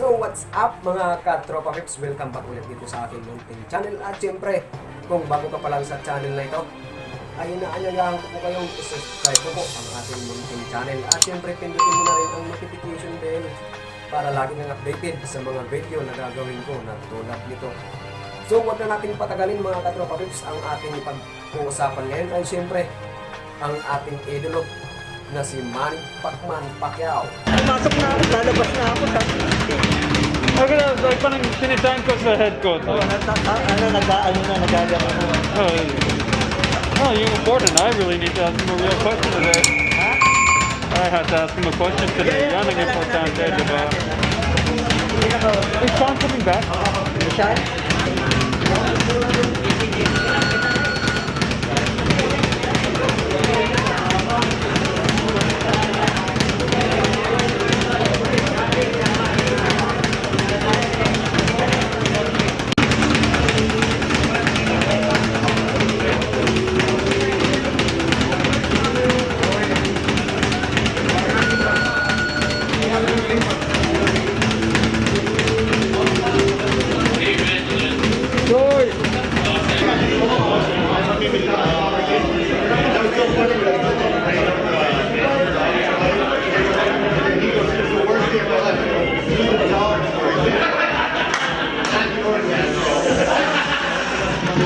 So what's up mga katropa pips? Welcome back ulit dito sa aking munting channel. At syempre, kung bago ka pa lang sa channel na ito ay inaanyayahan ko po kayong subscribe ko po ang ating munting channel. At syempre, pindutin mo na rin ang notification bell para lagi kang updated sa mga video na gagawin ko na tulad nito. So wag na nating patagalin mga katropa pips Ang ating pag-uusapan ngayon. Ay syempre ang ating idolo na si Manny Pacman Pacquiao Pumasok na ako, lalabas na ako. Ako na, like parang sinisign ko sa head coach. Oh, ah, ano, nag-ano na, nagagano na. Oh, oh, you important. I really need to ask him a real question today. Ha? I have to ask him a question today. Yan ang importante, di ba? Is Sean coming back? Siya?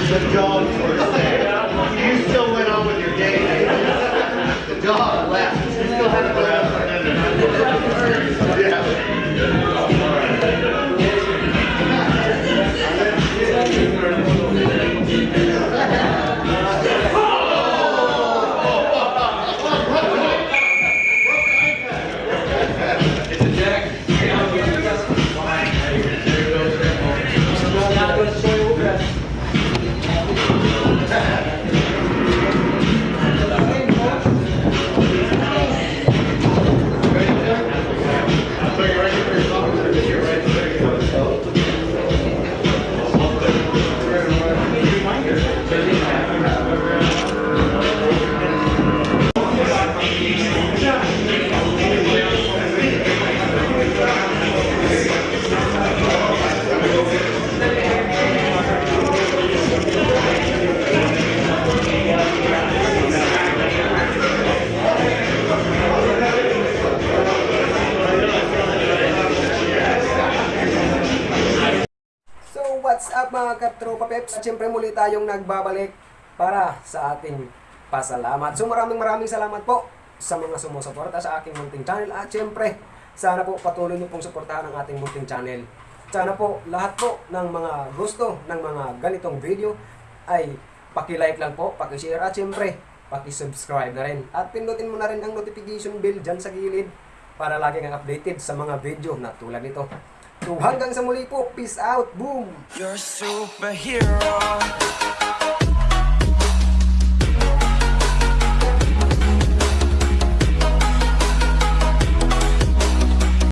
Good job. Mga katropa peps? Siyempre muli tayong nagbabalik para sa ating pasalamat. So maraming maraming salamat po sa mga sumusuporta sa aking munting channel. At siyempre, sana po patuloy niyo pong suportahan ang ating munting channel. Sana po lahat po ng mga gusto ng mga ganitong video ay paki-like lang po, paki-share at siyempre paki-subscribe na rin. At pindutin mo na rin ang notification bell dyan sa gilid para lagi kang updated sa mga video na tulad nito. So hanggang sa muli po, peace out, boom! You're superhero.